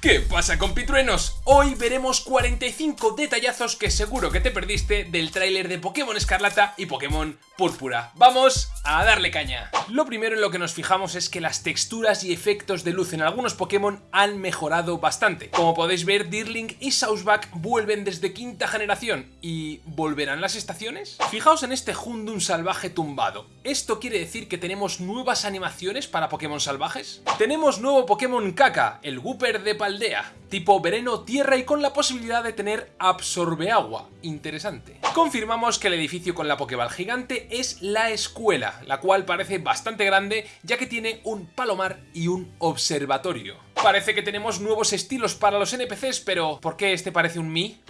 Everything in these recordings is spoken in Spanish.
¿Qué pasa compitruenos? Hoy veremos 45 detallazos que seguro que te perdiste del tráiler de Pokémon Escarlata y Pokémon Púrpura. ¡Vamos a darle caña! Lo primero en lo que nos fijamos es que las texturas y efectos de luz en algunos Pokémon han mejorado bastante. Como podéis ver, Deerling y Southback vuelven desde quinta generación. ¿Y volverán las estaciones? Fijaos en este Hundun salvaje tumbado. ¿Esto quiere decir que tenemos nuevas animaciones para Pokémon salvajes? Tenemos nuevo Pokémon Kaka, el Wooper de aldea, tipo veneno tierra y con la posibilidad de tener absorbe agua. Interesante. Confirmamos que el edificio con la Pokéball gigante es la escuela, la cual parece bastante grande ya que tiene un palomar y un observatorio. Parece que tenemos nuevos estilos para los NPCs, pero ¿por qué este parece un Mi?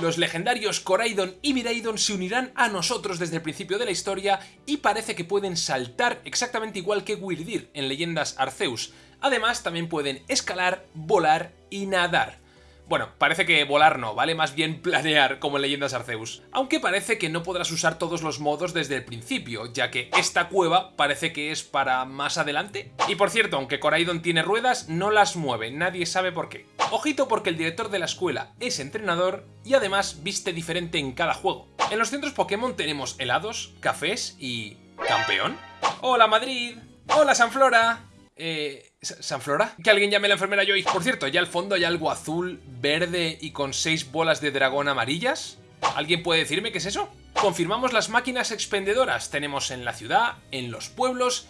Los legendarios Coraidon y Miraidon se unirán a nosotros desde el principio de la historia y parece que pueden saltar exactamente igual que Wyrdir en Leyendas Arceus. Además también pueden escalar, volar y nadar. Bueno, parece que volar no, ¿vale? Más bien planear, como en Leyendas Arceus. Aunque parece que no podrás usar todos los modos desde el principio, ya que esta cueva parece que es para más adelante. Y por cierto, aunque Coraidon tiene ruedas, no las mueve, nadie sabe por qué. Ojito porque el director de la escuela es entrenador y además viste diferente en cada juego. En los centros Pokémon tenemos helados, cafés y... ¿Campeón? ¡Hola Madrid! ¡Hola Sanflora! Eh... ¿Sanflora? Que alguien llame a la enfermera Joy. Por cierto, ya al fondo hay algo azul, verde y con seis bolas de dragón amarillas. ¿Alguien puede decirme qué es eso? Confirmamos las máquinas expendedoras. Tenemos en la ciudad, en los pueblos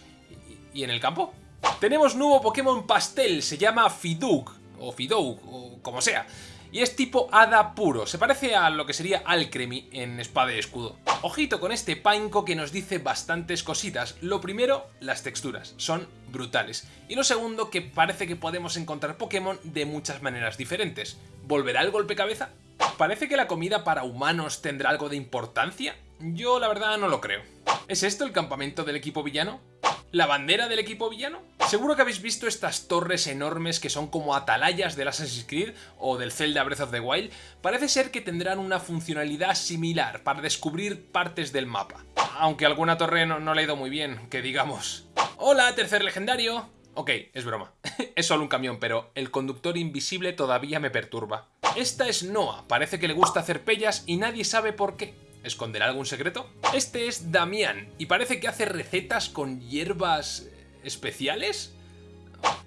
y en el campo. Tenemos nuevo Pokémon pastel, se llama Fidug, o Fidoug, o como sea y es tipo hada puro, se parece a lo que sería Alcremie en espada y escudo. Ojito con este Painco que nos dice bastantes cositas. Lo primero, las texturas, son brutales. Y lo segundo, que parece que podemos encontrar Pokémon de muchas maneras diferentes. ¿Volverá el golpe cabeza? ¿Parece que la comida para humanos tendrá algo de importancia? Yo la verdad no lo creo. ¿Es esto el campamento del equipo villano? ¿La bandera del equipo villano? Seguro que habéis visto estas torres enormes que son como atalayas del Assassin's Creed o del Zelda Breath of the Wild. Parece ser que tendrán una funcionalidad similar para descubrir partes del mapa. Aunque alguna torre no, no le ha ido muy bien, que digamos. ¡Hola, tercer legendario! Ok, es broma. es solo un camión, pero el conductor invisible todavía me perturba. Esta es Noah, parece que le gusta hacer pellas y nadie sabe por qué. ¿Esconderá algún secreto? Este es Damián y parece que hace recetas con hierbas especiales.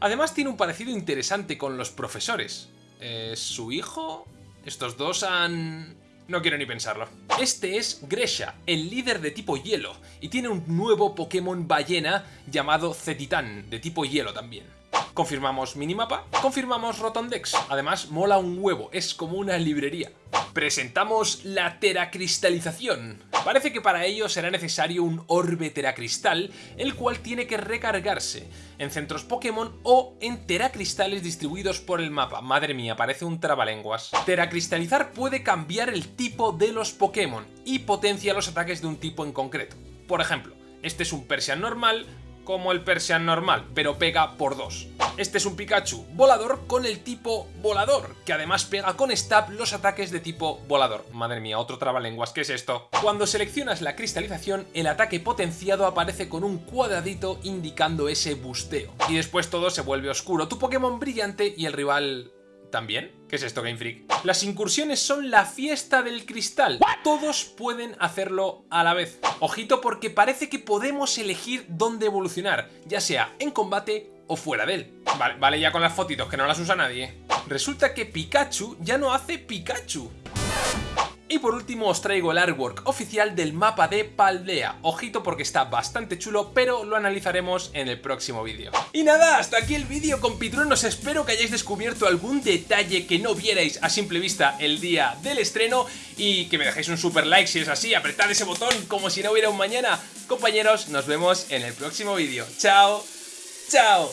Además tiene un parecido interesante con los profesores. ¿Es su hijo? Estos dos han... No quiero ni pensarlo. Este es Gresha, el líder de tipo hielo, y tiene un nuevo Pokémon ballena llamado Cetitán, de tipo hielo también. Confirmamos minimapa, confirmamos Rotondex. Además, mola un huevo, es como una librería. Presentamos la teracristalización. Parece que para ello será necesario un orbe teracristal, el cual tiene que recargarse en centros Pokémon o en teracristales distribuidos por el mapa. Madre mía, parece un trabalenguas. Teracristalizar puede cambiar el tipo de los Pokémon y potencia los ataques de un tipo en concreto. Por ejemplo, este es un Persian normal, como el Persian normal, pero pega por dos. Este es un Pikachu volador con el tipo volador, que además pega con Stab los ataques de tipo volador. Madre mía, otro trabalenguas, ¿qué es esto? Cuando seleccionas la cristalización, el ataque potenciado aparece con un cuadradito indicando ese busteo. Y después todo se vuelve oscuro, tu Pokémon brillante y el rival ¿También? ¿Qué es esto, Game Freak? Las incursiones son la fiesta del cristal. Todos pueden hacerlo a la vez. Ojito porque parece que podemos elegir dónde evolucionar, ya sea en combate o fuera de él. Vale, vale ya con las fotitos, que no las usa nadie. Resulta que Pikachu ya no hace Pikachu. Y por último os traigo el artwork oficial del mapa de Paldea. Ojito porque está bastante chulo, pero lo analizaremos en el próximo vídeo. Y nada, hasta aquí el vídeo compitruenos. Espero que hayáis descubierto algún detalle que no vierais a simple vista el día del estreno y que me dejéis un super like si es así, apretad ese botón como si no hubiera un mañana. Compañeros, nos vemos en el próximo vídeo. ¡Chao! ¡Chao!